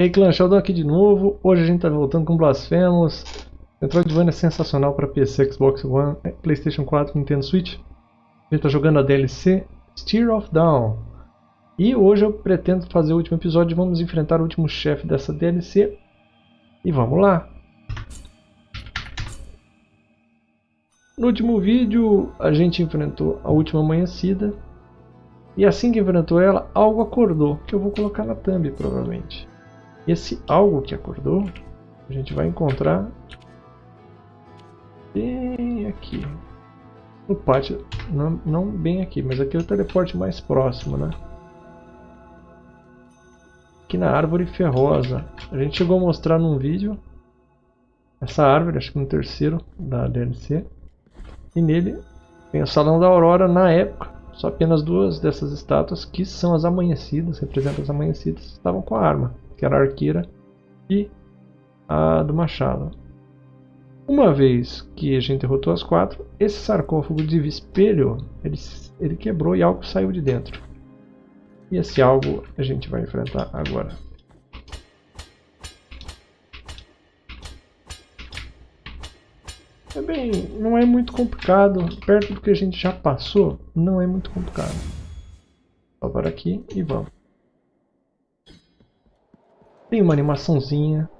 E aí clã, Sheldon aqui de novo, hoje a gente tá voltando com Blasphemous. Metroidvania é sensacional para PC, Xbox One, Playstation 4, Nintendo Switch. A gente tá jogando a DLC Steer of Down E hoje eu pretendo fazer o último episódio, vamos enfrentar o último chefe dessa DLC E vamos lá! No último vídeo a gente enfrentou a última amanhecida. E assim que enfrentou ela, algo acordou, que eu vou colocar na thumb provavelmente esse algo que acordou, a gente vai encontrar bem aqui. No pátio, não, não bem aqui, mas aqui é o teleporte mais próximo, né? Aqui na árvore ferrosa. A gente chegou a mostrar num vídeo essa árvore, acho que no terceiro da DLC. E nele tem o Salão da Aurora na época. Só apenas duas dessas estátuas, que são as amanhecidas, representam as amanhecidas, estavam com a arma que era arqueira, e a do machado. Uma vez que a gente derrotou as quatro, esse sarcófago de espelho ele, ele quebrou e algo saiu de dentro. E esse algo a gente vai enfrentar agora. É bem, não é muito complicado, perto do que a gente já passou, não é muito complicado. Para aqui e vamos. Tem uma animaçãozinha.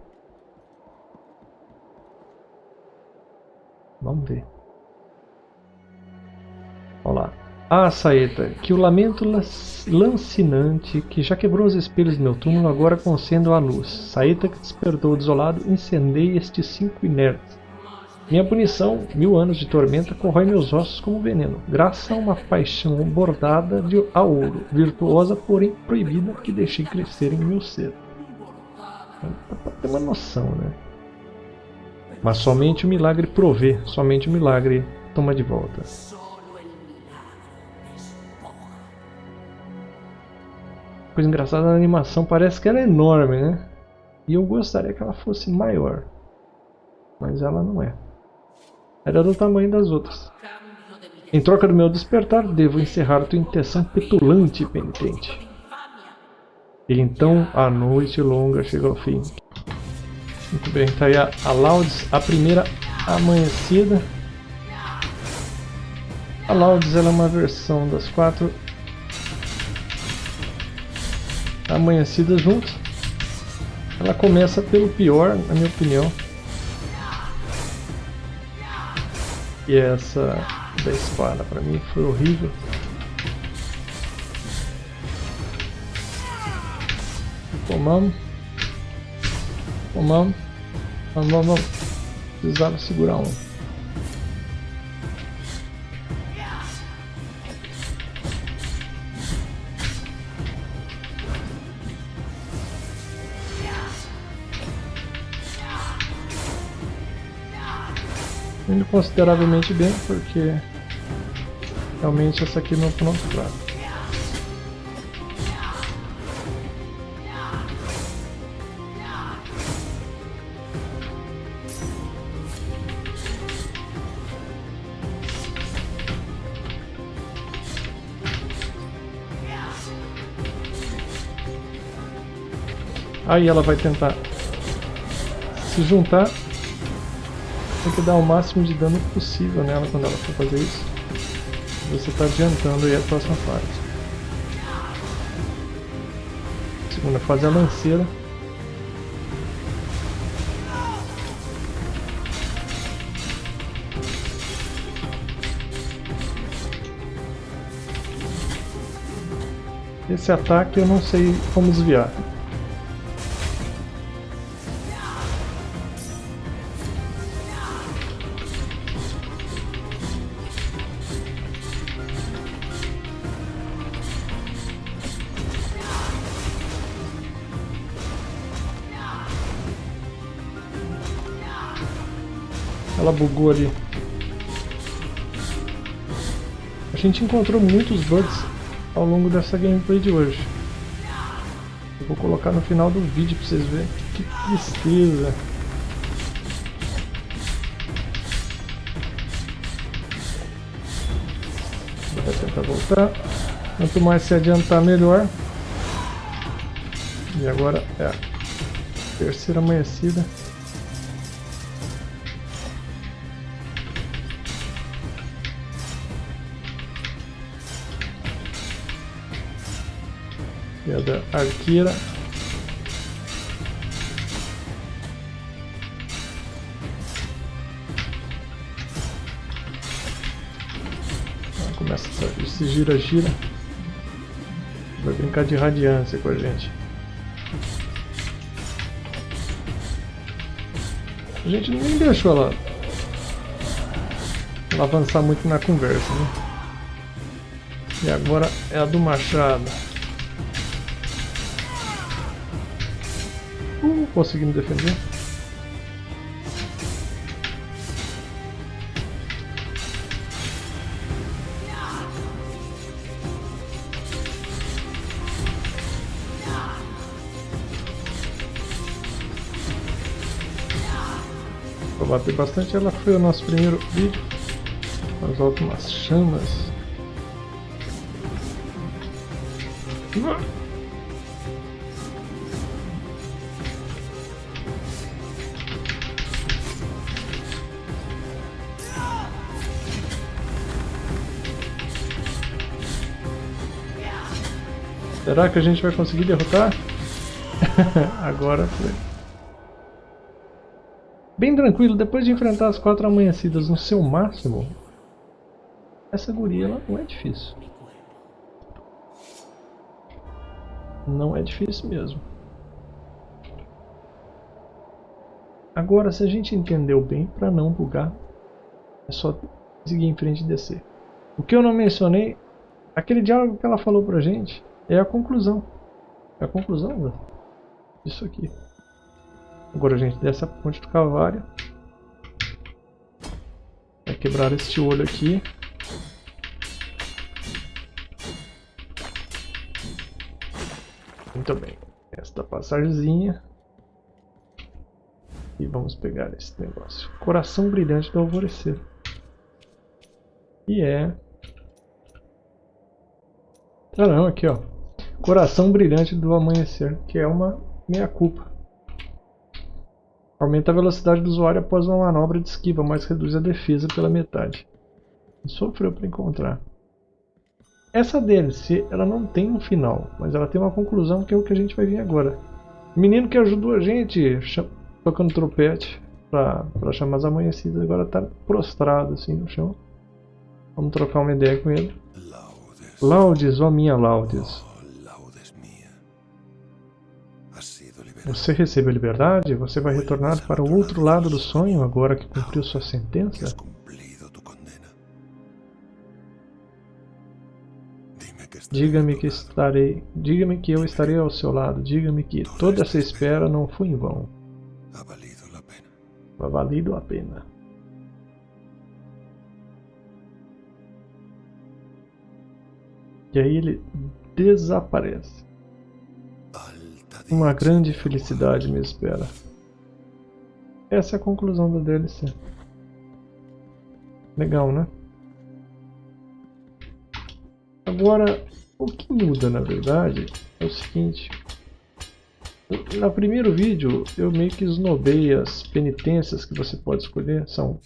Vamos ver. Olha lá. Ah, saeta, que o lamento lancinante que já quebrou os espelhos do meu túmulo agora concendo a luz. Saeta que despertou desolado, incendeie estes cinco inertes. Minha punição, mil anos de tormenta, corrói meus ossos como veneno, graças a uma paixão bordada de a ouro, virtuosa porém proibida que deixei crescer em meu ser. Para ter uma noção, né? Mas somente o milagre provê, somente o milagre toma de volta. Coisa engraçada na animação, parece que ela é enorme, né? E eu gostaria que ela fosse maior. Mas ela não é. Era do tamanho das outras. Em troca do meu despertar, devo encerrar tua intenção petulante e penitente. E então a noite longa chega ao fim. Muito bem, tá aí a, a a primeira amanhecida. A Laudes ela é uma versão das quatro amanhecidas juntas. Ela começa pelo pior, na minha opinião. E essa da espada, para mim foi horrível. Tomamos. Tomamos. Vamos, vamos. Precisava segurar um. Indo consideravelmente bem, porque realmente essa aqui não é pronto prato. Aí ela vai tentar se juntar. Tem que dar o máximo de dano possível nela quando ela for fazer isso. Você está adiantando aí a próxima fase. Segunda fase é a lanceira. Esse ataque eu não sei como desviar. Ela bugou ali. A gente encontrou muitos bugs ao longo dessa gameplay de hoje. Eu vou colocar no final do vídeo pra vocês verem. Que tristeza. Vou tentar voltar. Quanto mais se adiantar, melhor. E agora é Terceira amanhecida. Pedra arqueira. Começa esse gira-gira. Vai brincar de radiância com a gente. A gente nem deixou ela, ela avançar muito na conversa, né? E agora é a do machado. Uh, conseguimos defender. bater bastante. Ela foi o nosso primeiro vídeo. Nós volta umas chamas. Será que a gente vai conseguir derrotar? Agora foi. Bem tranquilo, depois de enfrentar as quatro amanhecidas no seu máximo, essa guria ela não é difícil. Não é difícil mesmo. Agora, se a gente entendeu bem, para não bugar, é só seguir em frente e descer. O que eu não mencionei, aquele diálogo que ela falou pra gente, é a conclusão. É a conclusão disso aqui. Agora a gente desce a ponte do Calvário. Vai quebrar este olho aqui. Muito bem. Esta passagemzinha. E vamos pegar esse negócio. Coração brilhante do alvorecer. E é... Ah não, aqui ó. Coração brilhante do amanhecer, que é uma meia culpa. Aumenta a velocidade do usuário após uma manobra de esquiva, mas reduz a defesa pela metade. Sofreu para encontrar. Essa DLC ela não tem um final, mas ela tem uma conclusão que é o que a gente vai ver agora. O menino que ajudou a gente tocando trompete para chamar as amanhecidas agora está prostrado assim no chão. Vamos trocar uma ideia com ele. Laudes, ó oh minha Laudes. Você recebeu liberdade? Você vai retornar para o outro lado do sonho agora que cumpriu sua sentença? Diga-me que estarei, diga-me que eu estarei ao seu lado. Diga-me que toda essa espera não foi em vão. Ha valido a pena. E aí ele desaparece. Uma grande felicidade me espera. Essa é a conclusão da DLC. Legal, né? Agora, o que muda na verdade é o seguinte. No primeiro vídeo eu meio que esnobei as penitências que você pode escolher. São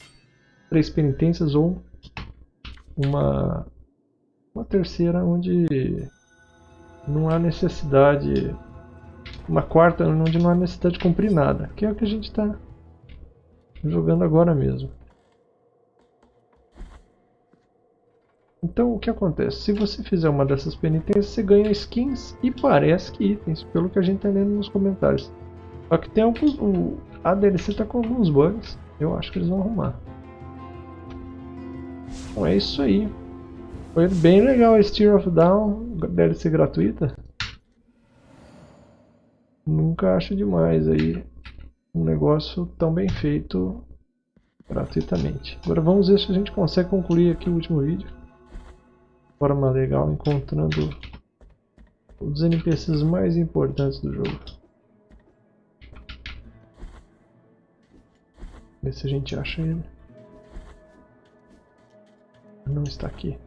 três penitências ou uma, uma terceira onde não há necessidade uma quarta onde não há necessidade de cumprir nada, que é o que a gente está jogando agora mesmo. Então o que acontece? Se você fizer uma dessas penitências, você ganha skins e parece que itens, pelo que a gente está lendo nos comentários. Só que tem alguns. O, a DLC está com alguns bugs, eu acho que eles vão arrumar. Então é isso aí. Foi bem legal a Steer of Down, DLC gratuita nunca acho demais aí um negócio tão bem feito gratuitamente. Agora vamos ver se a gente consegue concluir aqui o último vídeo. De forma legal, encontrando os NPCs mais importantes do jogo. Ver se a gente acha ele. Não está aqui.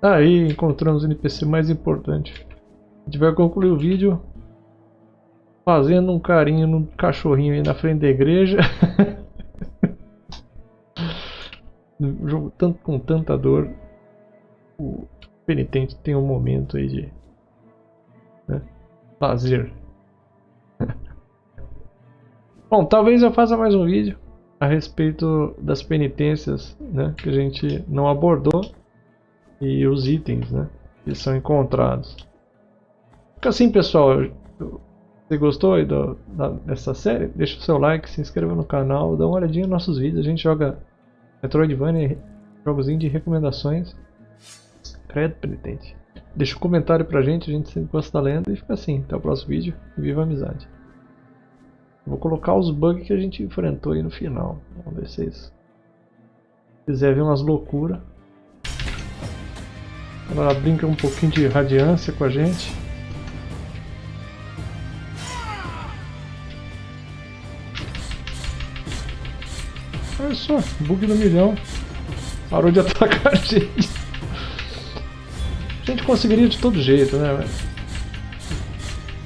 Aí encontramos o NPC mais importante. A gente vai concluir o vídeo fazendo um carinho no cachorrinho aí na frente da igreja. jogo tanto com tanta dor, o penitente tem um momento aí de né, lazer. Bom, talvez eu faça mais um vídeo a respeito das penitências né, que a gente não abordou e os itens né, que são encontrados. Fica assim, pessoal. Você gostou aí do, da, dessa série? Deixa o seu like, se inscreva no canal, dá uma olhadinha nos nossos vídeos. A gente joga Metroidvania, jogos de recomendações. Credo penitente. Deixa um comentário pra gente, a gente sempre gosta da lenda e fica assim. Até o próximo vídeo. Viva a amizade. Vou colocar os bugs que a gente enfrentou aí no final. Vamos ver se vocês quiserem ver umas loucuras. Ela brinca um pouquinho de radiância com a gente. Só, bug do milhão. Parou de atacar a gente. A gente conseguiria de todo jeito, né?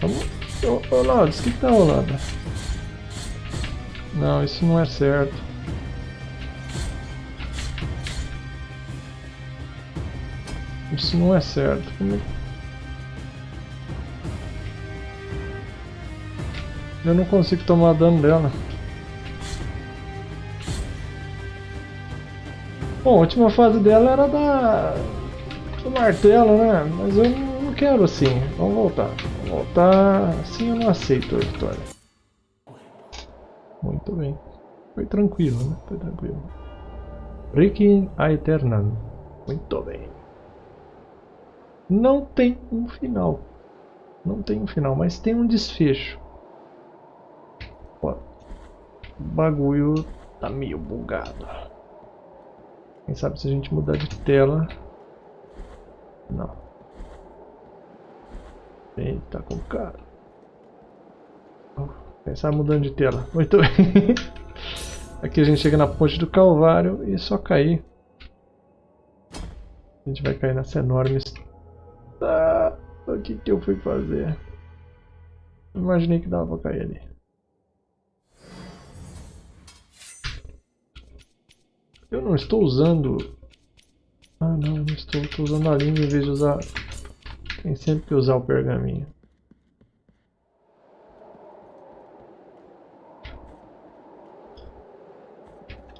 Vamos. Ô, ô o que, tá rolando? Não, isso não é certo. Isso não é certo. É Eu não consigo tomar dano dela. Bom, a última fase dela era da... do martelo, né? Mas eu não quero assim. Vamos voltar. Vamos voltar. Assim eu não aceito a vitória. Muito bem. Foi tranquilo, né? Foi tranquilo. Requiem Aeternam. Muito bem. Não tem um final. Não tem um final, mas tem um desfecho. Ó, o bagulho tá meio bugado. Quem sabe se a gente mudar de tela... Não. Eita, com cara. Sabe mudando de tela. Muito bem. Aqui a gente chega na ponte do Calvário e só cair. A gente vai cair nessa enorme... Ah, o que que eu fui fazer? Imaginei que dava pra cair ali. Eu não estou usando... Ah não, não estou, estou usando a língua em vez de usar... Tem sempre que usar o pergaminho.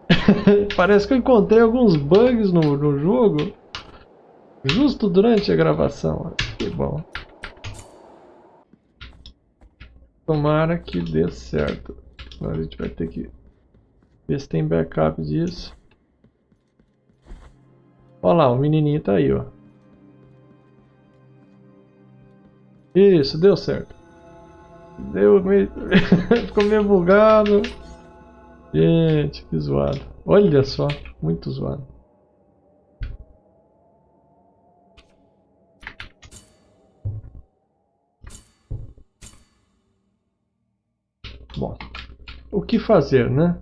Parece que eu encontrei alguns bugs no, no jogo. Justo durante a gravação. Que bom. Tomara que dê certo. Agora a gente vai ter que ver se tem backup disso. Olha lá, o menininho tá aí, ó. Isso, deu certo. Deu meio... Ficou meio bugado. Gente, que zoado. Olha só, muito zoado. Bom, o que fazer, né?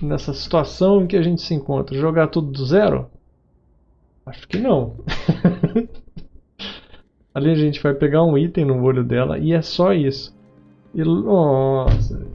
Nessa situação em que a gente se encontra? Jogar tudo do zero? Acho que não. Ali a gente vai pegar um item no olho dela e é só isso. E, nossa,